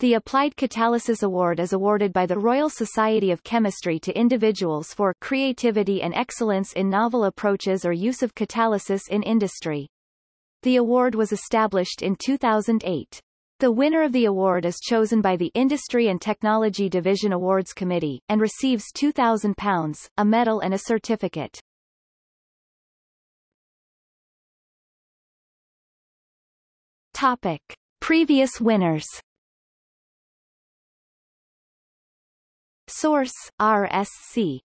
The Applied Catalysis Award is awarded by the Royal Society of Chemistry to individuals for creativity and excellence in novel approaches or use of catalysis in industry. The award was established in 2008. The winner of the award is chosen by the Industry and Technology Division Awards Committee, and receives £2,000, a medal and a certificate. Topic. Previous winners Source, RSC